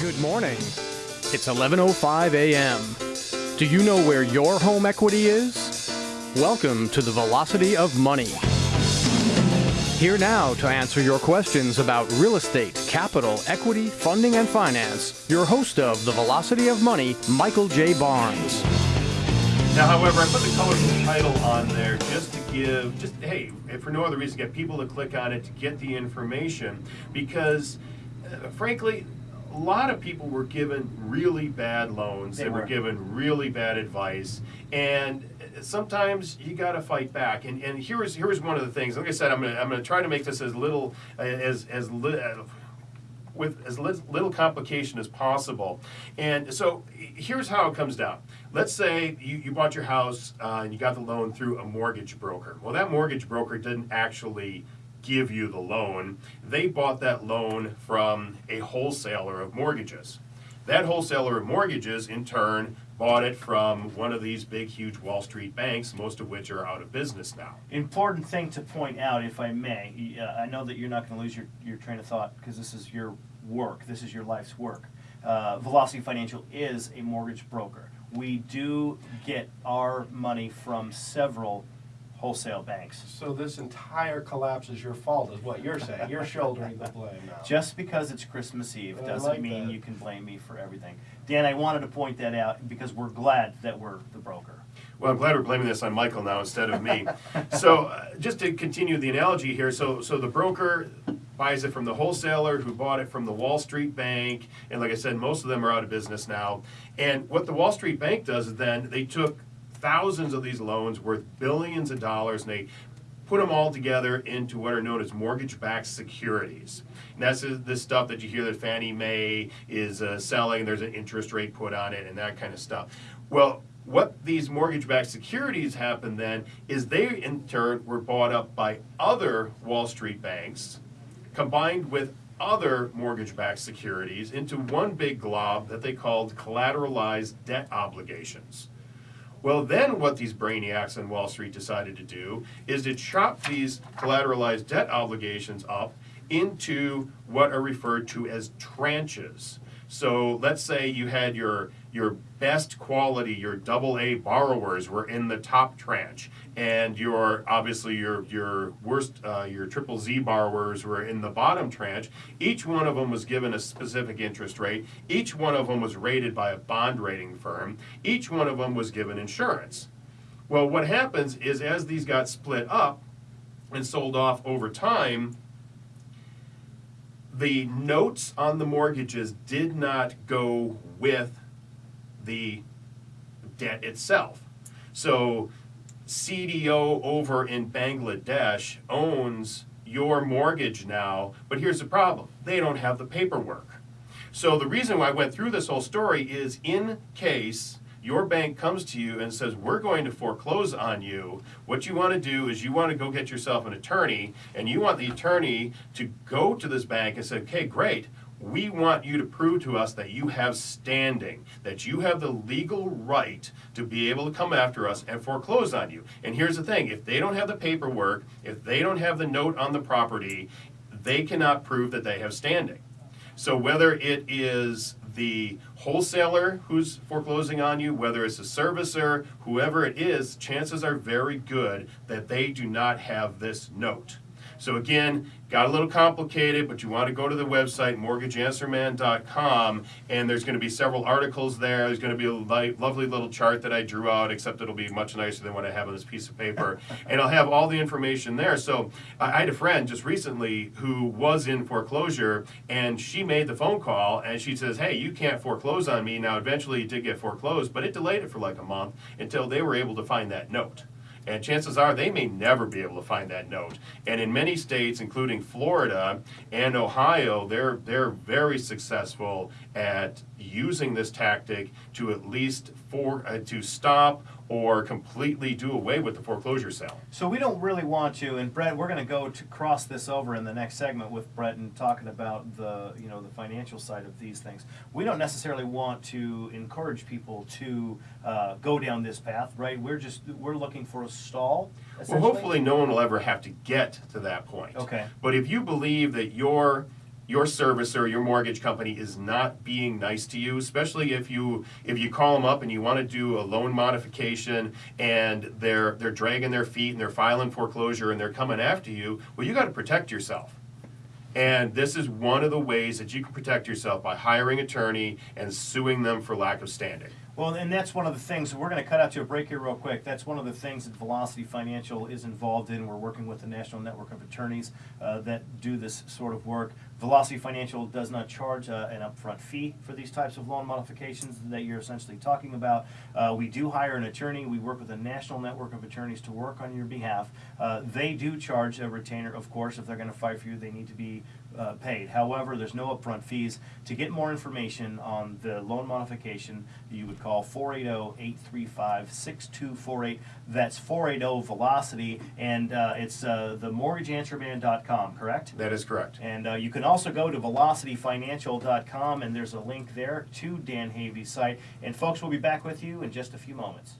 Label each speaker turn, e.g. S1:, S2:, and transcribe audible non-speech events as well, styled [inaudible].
S1: Good morning. It's 11:05 a.m. Do you know where your home equity is? Welcome to the Velocity of Money. Here now to answer your questions about real estate, capital, equity, funding, and finance, your host of the Velocity of Money, Michael J. Barnes.
S2: Now, however, I put the colorful title on there just to give, just hey, for no other reason, get people to click on it to get the information because, uh, frankly, a lot of people were given really bad loans.
S3: They
S2: They, were.
S3: were.
S2: given really bad advice, and uh, sometimes you got to fight back. And and here's here's one of the things. Like I said, I'm gonna I'm gonna try to make this as little uh, as as uh, with as lit- little complication as possible. And so here's how it comes down. Let's say you, you bought your house uh, and you got the loan through a mortgage broker. Well, that mortgage broker didn't actually give you the loan, they bought that loan from a wholesaler of mortgages. That wholesaler of mortgages, in turn, bought it from one of these big, huge Wall Street banks, most of which are out of business now.
S3: Important thing to point out, if I may, uh, I know that you're not going to lose your, your train of thought because this is your work, this is your life's work. Uh, Velocity Financial is a mortgage broker. We do get our money from several wholesale banks.
S4: So this entire collapse is your fault, is what you're saying. You're shouldering the blame now.
S3: Just because it's Christmas Eve
S4: I
S3: doesn't
S4: like
S3: mean
S4: that.
S3: you can blame me for everything. Dan, I wanted to point that out because we're glad that we're the broker.
S2: Well, I'm glad we're blaming this on Michael now instead of me. [laughs] so, uh, just to continue the analogy here, so so the broker buys it from the wholesaler who bought it from the Wall Street Bank, and like I said, most of them are out of business now. And what the Wall Street Bank does is then they took thousands of these loans worth billions of dollars, and they put them all together into what are known as mortgage-backed securities. And that's the stuff that you hear that Fannie Mae is uh, selling. There's an interest rate put on it and that kind of stuff. Well, what these mortgage-backed securities happen then is they in turn were bought up by other Wall Street banks, combined with other mortgage-backed securities into one big glob that they called collateralized debt obligations. Well, then what these brainiacs on Wall Street decided to do is to chop these collateralized debt obligations up into what are referred to as tranches. So let's say you had your your best quality, your double A borrowers were in the top tranche, and your obviously your your worst uh, your triple Z borrowers were in the bottom tranche. Each one of them was given a specific interest rate. Each one of them was rated by a bond rating firm. Each one of them was given insurance. Well, what happens is as these got split up and sold off over time, the notes on the mortgages did not go with the debt itself. So CDO over in Bangladesh owns your mortgage now, but here's the problem they don't have the paperwork. So the reason why I went through this whole story is in case your bank comes to you and says, We're going to foreclose on you, what you want to do is you want to go get yourself an attorney, and you want the attorney to go to this bank and say, Okay, great. We want you to prove to us that you have standing, that you have the legal right to be able to come after us and foreclose on you. And here's the thing if they don't have the paperwork, if they don't have the note on the property, they cannot prove that they have standing. So whether it is the wholesaler who's foreclosing on you, whether it's a servicer, whoever it is, chances are very good that they do not have this note. So again, got a little complicated, but you want to go to the website mortgageanswerman.com, and there's going to be several articles there. There's going to be a li- lovely little chart that I drew out, except it'll be much nicer than what I have on this piece of paper, [laughs] and I'll have all the information there. So I I had a friend just recently who was in foreclosure, and she made the phone call, and she says, "Hey, you can't foreclose on me." Now, eventually, it did get foreclosed, but it delayed it for like a month until they were able to find that note. And chances are they may never be able to find that note. And in many states, including Florida and Ohio, they're they're very successful at using this tactic to at least for uh, to stop or completely do away with the foreclosure sale.
S3: So we don't really want to, and Brett, we're going to go to cross this over in the next segment with Brett and talking about the you know the financial side of these things. We don't necessarily want to encourage people to uh, go down this path, right? We're just we're looking for a stall.
S2: Well, hopefully, no one will ever have to get to that point.
S3: Okay.
S2: But if you believe that your your servicer, your mortgage company is not being nice to you, especially if you if you call them up and you want to do a loan modification and they're they're dragging their feet and they're filing foreclosure and they're coming after you, well you got to protect yourself. And this is one of the ways that you can protect yourself by hiring attorney and suing them for lack of standing.
S3: Well, and that's one of the things, we're gonna cut out to a break here real quick. That's one of the things that Velocity Financial is involved in. We're working with the National Network of Attorneys uh, that do this sort of work. Velocity Financial does not charge uh, an upfront fee for these types of loan modifications that you're essentially talking about. Uh, We do hire an attorney. We work with a national network of attorneys to work on your behalf. Uh, They do charge a retainer, of course, if they're gonna fight for you, they need to be uh, paid. However, there's no upfront fees. To get more information on the loan modification, you would call 480-835-6248. That's 480-VELOCITY, and uh, it's uh, themortgageanswerman.com, correct?
S2: That is correct.
S3: And uh, you can also go to velocityfinancial.com, and there's a link there to Dan Havey's site. And folks, we'll be back with you in just a few moments.